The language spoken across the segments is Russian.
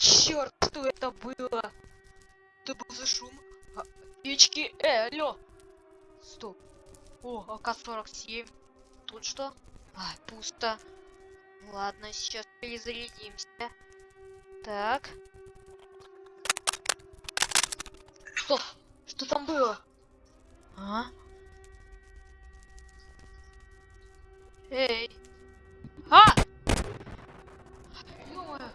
черт, что это было? Это был за шум? А, печки, э, алло. Стоп. О, АК-47. Тут что? А, пусто. Ладно, сейчас перезарядимся. Так. Что? Что там было? А? Эй! А! Ё-моё!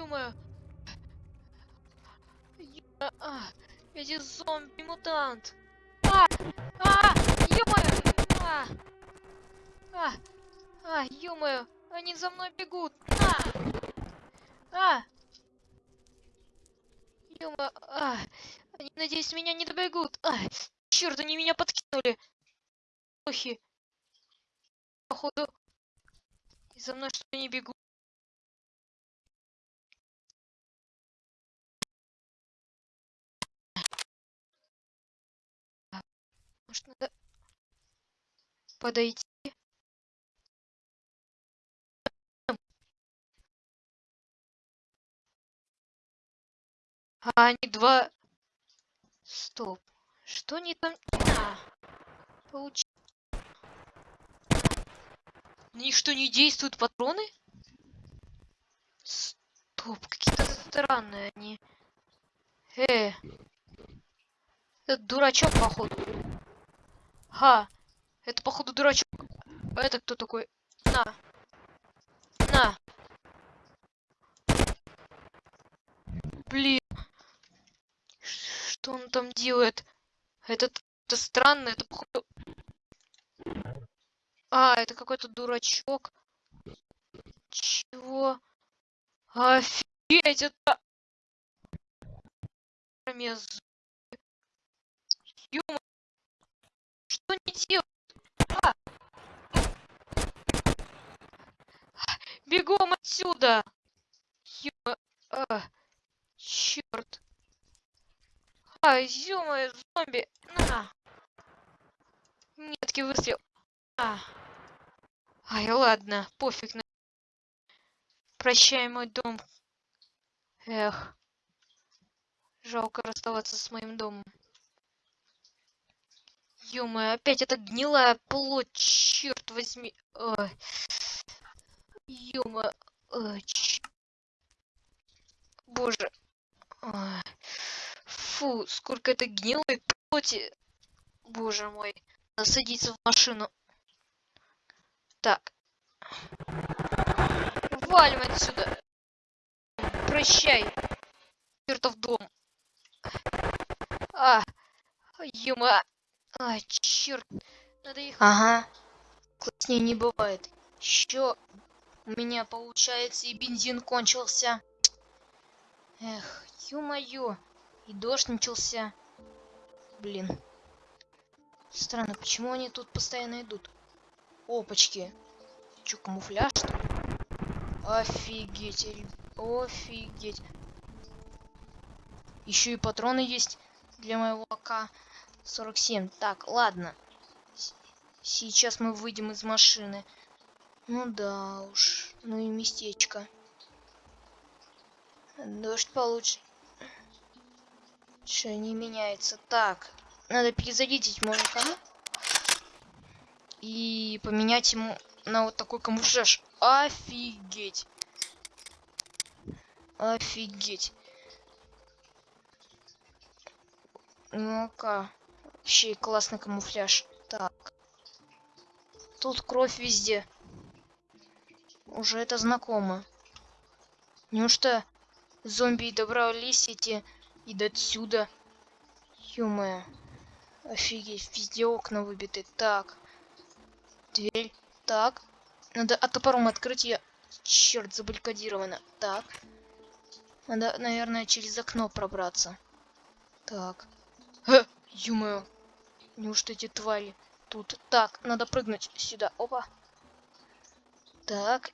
Ё-моё! Ё- а, эти зомби-мутант! А! А! Ё-моё! А! А! А! Ё-моё! Они за мной бегут! А! А! Ё-моё! А! Они, надеюсь, меня не добегут! А! Чёрт, они меня подкинули! Охи! Походу, за мной что не бегут. Может, надо подойти? А они два... Стоп. Что они там... А, получ... На них что, не действуют патроны? Стоп, какие-то странные они. Э, это дурачок, походу. Ха, это, походу, дурачок. А это кто такой? На. На. Блин. Что он там делает? Этот, это странно, это, походу... А, это какой-то дурачок. Чего? Офигеть, это... Мез- Делают? А! Бегом отсюда! Ё... А, черт. А, ё зомби! На! Меткий выстрел. А. Ай, ладно, пофиг на... Прощай, мой дом. Эх. Жалко расставаться с моим домом. Ё опять эта гнилая плоть, черт возьми. Ой. ч- Боже. Фу, сколько это гнилой плоти. Боже мой. Садиться в машину. Так. Валим отсюда. Прощай. Чертов дом. А, юма. А, черт. Надо их... Ага. Класснее не бывает. Еще у меня получается и бензин кончился. Эх, ё-моё. И дождь начался. Блин. Странно, почему они тут постоянно идут? Опачки. Чё, камуфляж, что ли? Офигеть, офигеть. Еще и патроны есть для моего АК-47. Так, ладно. Сейчас мы выйдем из машины. Ну да уж, ну и местечко. Дождь получше. Что не меняется. Так, надо перезарядить мой АК. И поменять ему на вот такой камуфляж. Офигеть. Офигеть. Ну-ка. Вообще классный камуфляж. Так. Тут кровь везде. Уже это знакомо. Неужто зомби и добрались эти и до отсюда? ё Офигеть, везде окна выбиты. Так. Дверь. Так. Надо а топором открыть ее. Черт, забаррикадировано. Так. Надо, наверное, через окно пробраться. Так. Э, ё Неужто эти твари тут? Так, надо прыгнуть сюда. Опа. Так.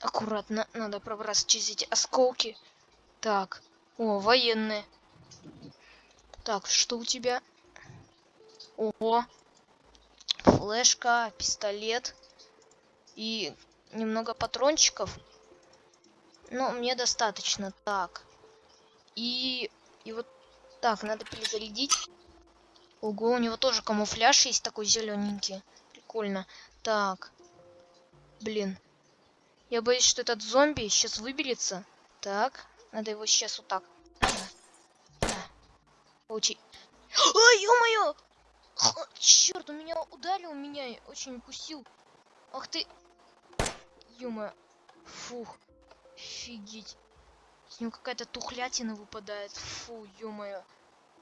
Аккуратно. Надо пробраться через эти осколки. Так. О, военные. Так, что у тебя? О, флешка, пистолет и немного патрончиков. Ну, мне достаточно. Так. И... И вот так, надо перезарядить. Ого, у него тоже камуфляж есть такой зелененький. Прикольно. Так. Блин. Я боюсь, что этот зомби сейчас выберется. Так. Надо его сейчас вот так. Получи. Ой, ё-моё! Черт, он меня ударил, меня очень укусил. Ах ты. Ё-моё. Фух. Офигеть. С него какая-то тухлятина выпадает. Фу, ё-моё.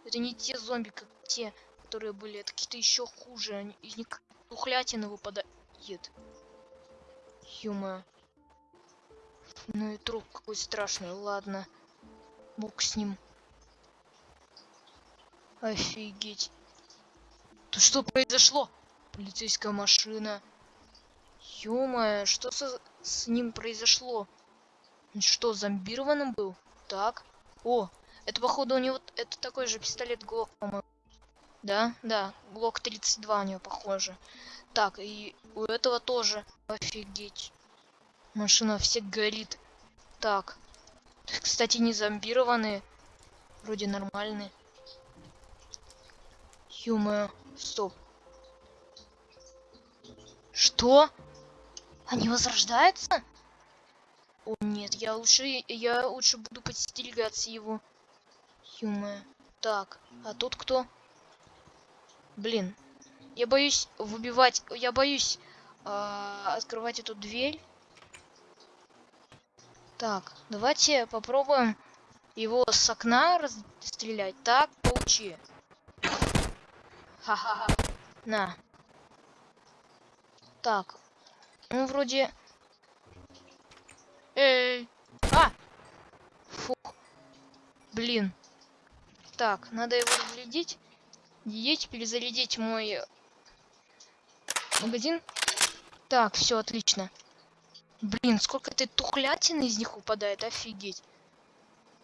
Это не те зомби, как те, которые были. Это какие-то еще хуже. Они, из них тухлятина выпадает. Ё-моё. Ну и труп какой страшный. Ладно. Бог с ним. Офигеть. То что произошло? Полицейская машина. ё что со, с ним произошло? Он что, зомбированным был? Так. О, это походу у него... Это такой же пистолет Глок, по-моему. Да, да, Глок 32 у него похоже. Так, и у этого тоже. Офигеть. Машина все горит. Так. Кстати, не зомбированные. Вроде нормальные. ё стоп. Что? Они возрождаются? О нет, я лучше, я лучше буду подстерегаться его. ё Так, а тут кто? Блин, я боюсь выбивать, я боюсь э, открывать эту дверь. Так, давайте попробуем его с окна расстрелять. Так, получи. Ха-ха-ха. На. Так. Ну, вроде... Эй! А! Фух. Блин. Так, надо его разглядеть. Едеть, перезарядить мой магазин. Так, все отлично. Блин, сколько этой тухлятины из них упадает, офигеть.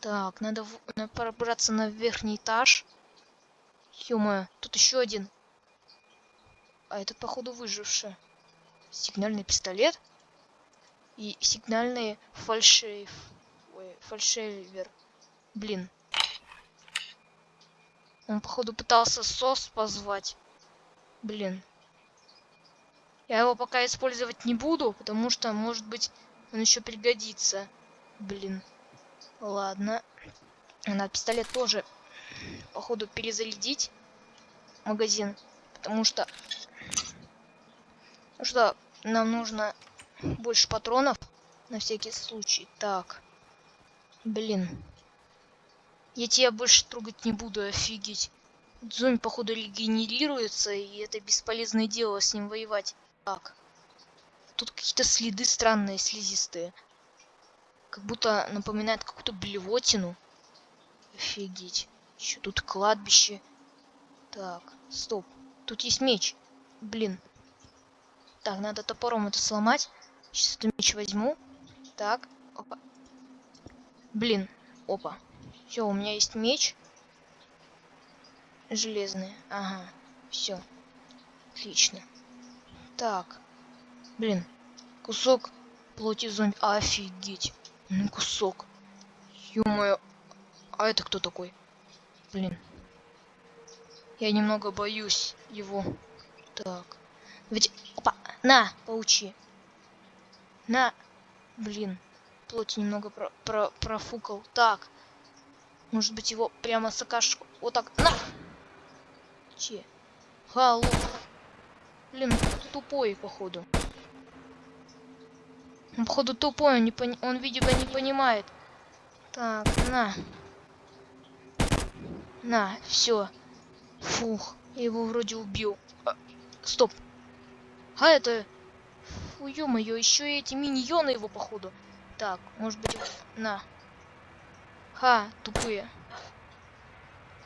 Так, надо, в... надо пробраться на верхний этаж. ё тут еще один. А это, походу, выживший. Сигнальный пистолет. И сигнальный фальшейв. Ой, фальшейвер. Блин. Он, походу, пытался сос позвать. Блин. Я его пока использовать не буду, потому что, может быть, он еще пригодится. Блин. Ладно. Надо пистолет тоже, походу, перезарядить. Магазин. Потому что... Ну что, нам нужно больше патронов. На всякий случай. Так. Блин. Я тебя больше трогать не буду, офигеть. Зомби, походу, регенерируется, и это бесполезное дело с ним воевать. Так. Тут какие-то следы странные, слизистые. Как будто напоминает какую-то блевотину. Офигеть. Еще тут кладбище. Так, стоп. Тут есть меч. Блин. Так, надо топором это сломать. Сейчас эту меч возьму. Так, опа. Блин, опа. Все, у меня есть меч. Железный. Ага, все. Отлично. Так. Блин. Кусок плоти зомби. Офигеть. Ну кусок. ё А это кто такой? Блин. Я немного боюсь его. Так. Ведь... Опа! На! Получи. На! Блин. Плоть немного про про профукал. Так. Может быть его прямо с Вот так. На! Че? Халу. Блин, тупой, походу. Он, походу, тупой, он, не пони... он, видимо, не понимает. Так, на. На, все. Фух, я его вроде убил. А, стоп. А это... Фу, ё-моё, еще и эти миньоны его, походу. Так, может быть, на. Ха, тупые.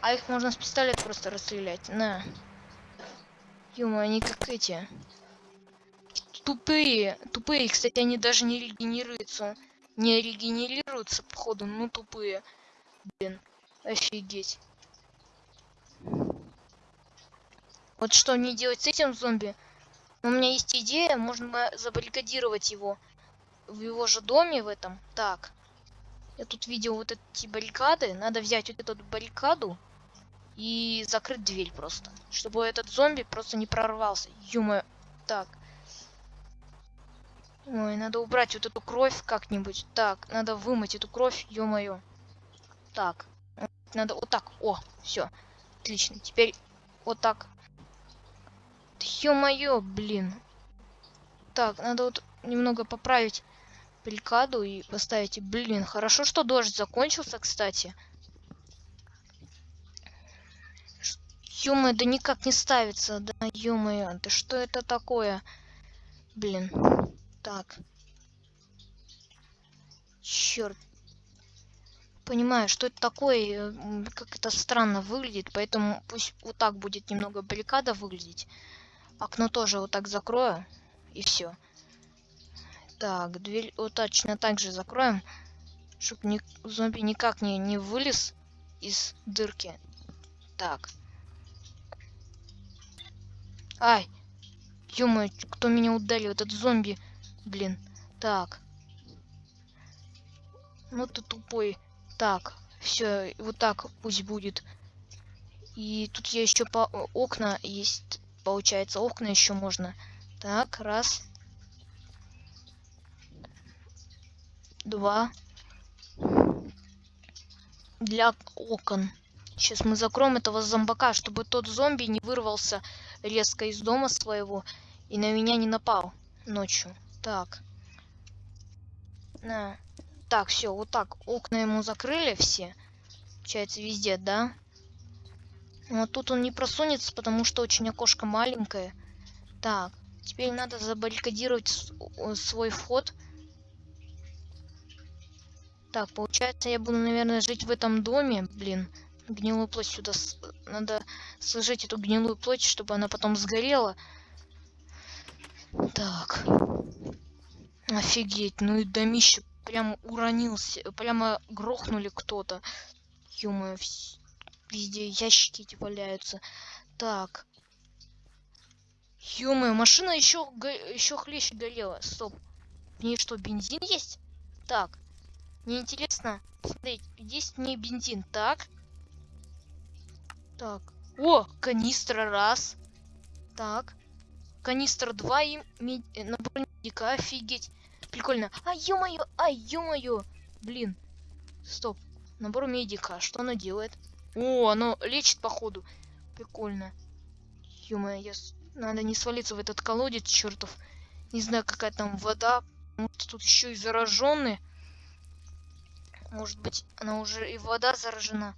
А их можно с пистолета просто расстрелять. На. Ё они как эти. Тупые. Тупые, кстати, они даже не регенерируются. Не регенерируются, походу, ну тупые. Блин, офигеть. Вот что мне делать с этим зомби? У меня есть идея, можно забаррикадировать его в его же доме в этом. Так, Я тут видел вот эти баррикады. Надо взять вот эту баррикаду и закрыть дверь просто. Чтобы этот зомби просто не прорвался. Ё Так. Ой, надо убрать вот эту кровь как-нибудь. Так, надо вымыть эту кровь, ё-моё. Так. Надо вот так. О, все. Отлично. Теперь вот так. Ё-моё, блин. Так, надо вот немного поправить баррикаду и поставить. Блин, хорошо, что дождь закончился, кстати. ё да никак не ставится. Да ё-моё, да что это такое? Блин. Так. Черт. Понимаю, что это такое, как это странно выглядит, поэтому пусть вот так будет немного баррикада выглядеть. Окно тоже вот так закрою, и все. Так, дверь вот точно так же закроем, чтобы ни, зомби никак не, не вылез из дырки. Так. Ай! ё кто меня ударил? Этот зомби. Блин. Так. Ну ты тупой. Так. Все, вот так пусть будет. И тут я еще по окна есть. Получается, окна еще можно. Так, раз. Два. Для окон. Сейчас мы закроем этого зомбака, чтобы тот зомби не вырвался резко из дома своего и на меня не напал ночью. Так. На. Так, все, вот так. Окна ему закрыли все. Получается, везде, да? Но тут он не просунется, потому что очень окошко маленькое. Так, теперь надо забаррикадировать свой вход. Так, получается, я буду, наверное, жить в этом доме. Блин, гнилую плоть сюда... Надо сложить эту гнилую плоть, чтобы она потом сгорела. Так. Офигеть, ну и домище прям уронился, прямо грохнули кто-то. ё везде ящики эти валяются. Так. ё машина еще еще хлеще горела. Стоп. В ней что, бензин есть? Так. Мне интересно. Смотри, есть не бензин. Так. Так. О, канистра раз. Так. Канистра 2 и мед... набор медика. Офигеть. Прикольно. А, ё-моё, а, ё-моё. Блин. Стоп. Набор медика. Что оно делает? О, оно лечит, походу. Прикольно. Ё-моё, я... надо не свалиться в этот колодец, чертов. Не знаю, какая там вода. Может, тут еще и зараженные. Может быть, она уже и вода заражена.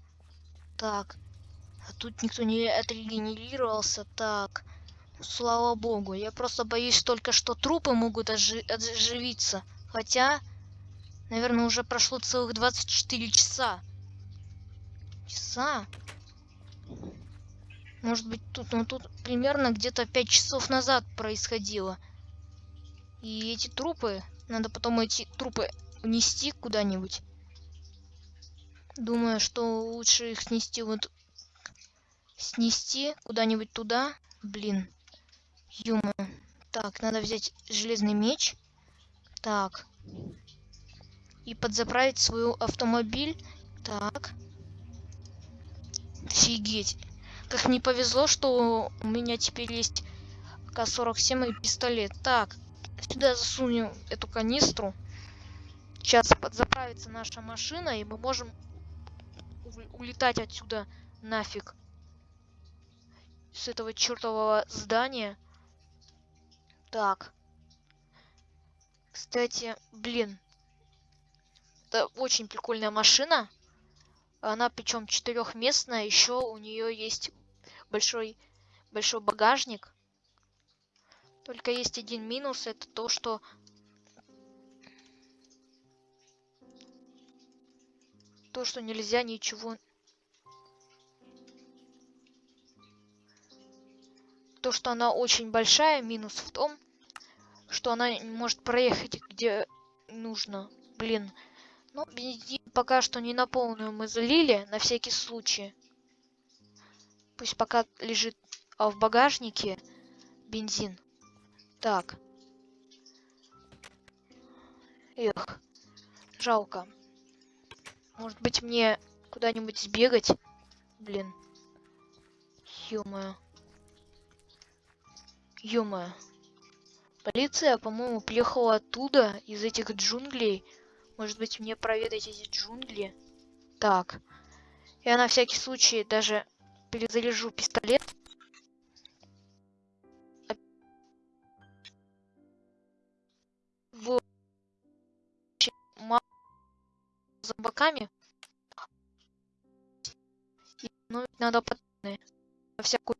Так. А тут никто не отрегенерировался. Так. Слава богу. Я просто боюсь только, что трупы могут ожи оживиться. Хотя, наверное, уже прошло целых 24 часа. Часа? Может быть, тут, ну тут примерно где-то 5 часов назад происходило. И эти трупы, надо потом эти трупы унести куда-нибудь. Думаю, что лучше их снести вот... Снести куда-нибудь туда. Блин. Юма. Так, надо взять железный меч. Так. И подзаправить свой автомобиль. Так. Офигеть. Как мне повезло, что у меня теперь есть К-47 и пистолет. Так. Сюда засунем эту канистру. Сейчас подзаправится наша машина, и мы можем улетать отсюда нафиг. С этого чертового здания. Так. Кстати, блин. Это очень прикольная машина. Она причем четырехместная. Еще у нее есть большой, большой багажник. Только есть один минус. Это то, что то, что нельзя ничего... То, что она очень большая, минус в том, что она может проехать где нужно. Блин. Ну, бензин пока что не на полную мы залили, на всякий случай. Пусть пока лежит а в багажнике бензин. Так. Эх, жалко. Может быть, мне куда-нибудь сбегать? Блин. Ё-моё. Ё-моё. Полиция, по-моему, приехала оттуда, из этих джунглей. Может быть, мне проведать эти джунгли? Так. Я на всякий случай даже перезаряжу пистолет. Зомбаками. И, ну, надо патроны. На всякую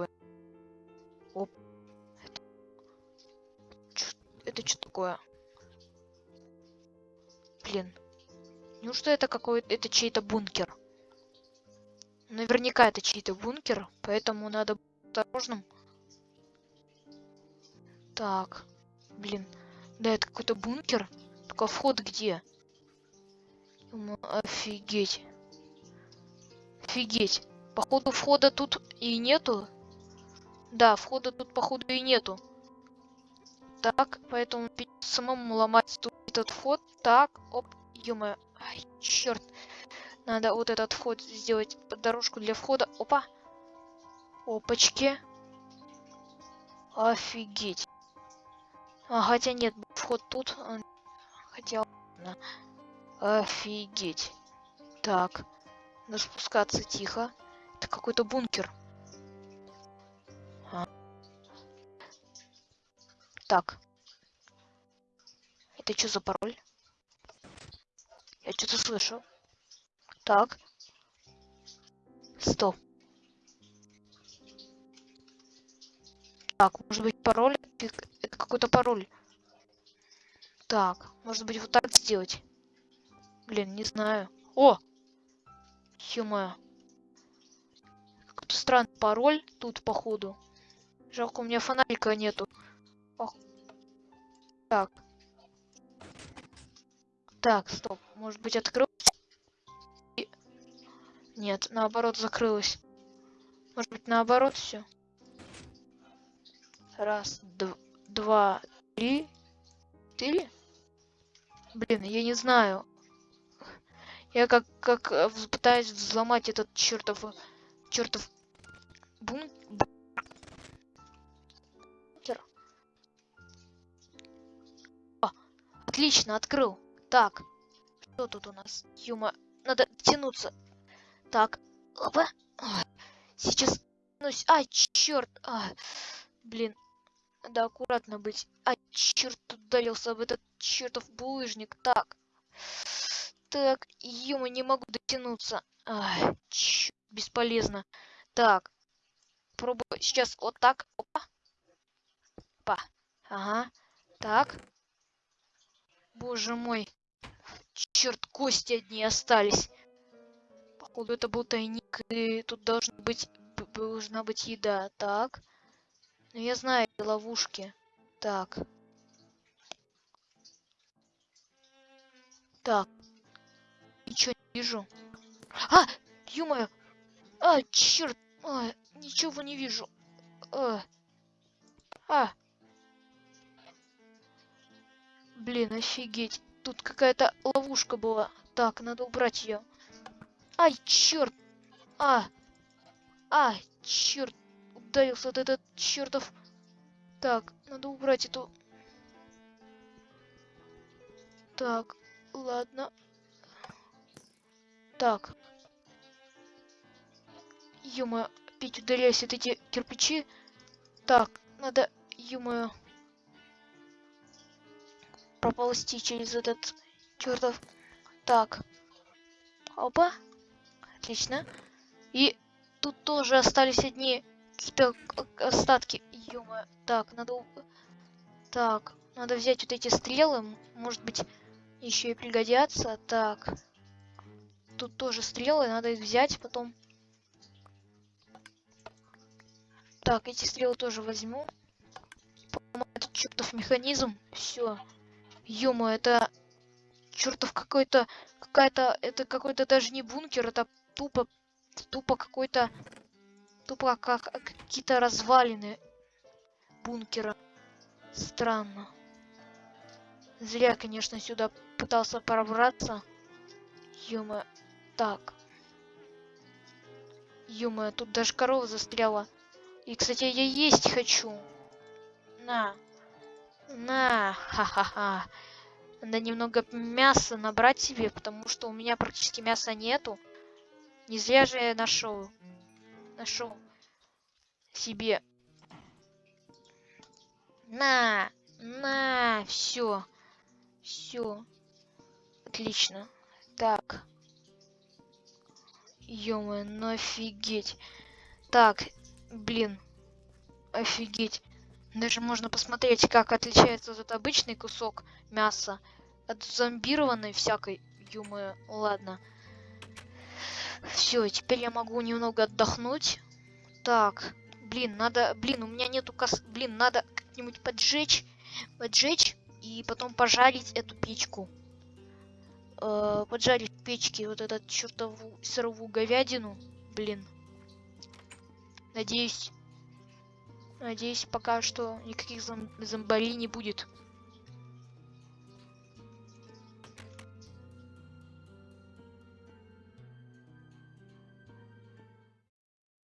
такое? Оп. Это, это что такое? Блин. Неужто это какой это чей-то бункер? Наверняка это чей-то бункер, поэтому надо быть осторожным. Так. Блин. Да, это какой-то бункер. Только вход где? Офигеть. Офигеть. Походу входа тут и нету. Да, входа тут походу и нету. Так, поэтому самому ломать тут этот вход. Так, оп, ё Ай, черт. Надо вот этот вход сделать под дорожку для входа. Опа. Опачки. Офигеть. А, хотя нет, вход тут. Хотя, ладно. Офигеть. Так. Надо спускаться тихо. Это какой-то бункер. А. Так. Это что за пароль? Я что-то слышу. Так. Стоп. Так, может быть пароль? Какой-то пароль. Так, может быть вот так сделать? Блин, не знаю. О! ё Какой-то странный пароль тут, походу. Жалко, у меня фонарика нету. Ох. Так. Так, стоп. Может быть открыл? И- Нет, наоборот закрылось. Может быть наоборот все. Раз, дв- два, три, четыре. Блин, я не знаю. Я как как э, пытаюсь взломать этот чертов чертов бун бункер. О, отлично, открыл. Так, что тут у нас? Юма, надо тянуться. Так, опа. Сейчас тянусь. Ай, черт. А, блин, надо аккуратно быть. Ай, черт, ударился об этот чертов булыжник. Так. Так, юма, не могу дотянуться. Ай, чёрт, бесполезно. Так. Пробую сейчас вот так. Опа. Опа. Ага. Так. Боже мой. Черт, кости одни остались. Походу, это был тайник, и тут должна быть, должна быть еда. Так. Ну, я знаю ловушки. Так. Так. Ничего не вижу. А! ё А, черт! А, ничего не вижу. А. А. Блин, офигеть. Тут какая-то ловушка была. Так, надо убрать ее. Ай, черт! А! А, черт! Ударился вот этот чертов. Так, надо убрать эту. Так, ладно. Так. ё опять от эти кирпичи. Так, надо, ё проползти через этот чертов. Так. Опа. Отлично. И тут тоже остались одни какие-то к- остатки. ё Так, надо... Так, надо взять вот эти стрелы. Может быть, еще и пригодятся. Так. Тут тоже стрелы, надо их взять потом. Так, эти стрелы тоже возьму. Этот чертов механизм. Все. ё это чертов какой-то какая-то это какой-то даже не бункер, это тупо тупо какой-то тупо как какие-то развалины бункера. Странно. Зря, конечно, сюда пытался пробраться. ё Так. ё тут даже корова застряла. И, кстати, я есть хочу. На. На. Ха-ха-ха. Надо немного мяса набрать себе, потому что у меня практически мяса нету. Не зря же я нашел. Нашел себе. На. На. Все. Все. Отлично. Так. ё ну офигеть. Так, блин. Офигеть. Даже можно посмотреть, как отличается этот обычный кусок мяса от зомбированной всякой. ё ладно. Все, теперь я могу немного отдохнуть. Так, блин, надо, блин, у меня нету кос, блин, надо как-нибудь поджечь, поджечь и потом пожарить эту печку. Э, поджарить в печке вот этот чертову сыровую говядину. Блин. Надеюсь, надеюсь, пока что никаких зом зомбарей не будет.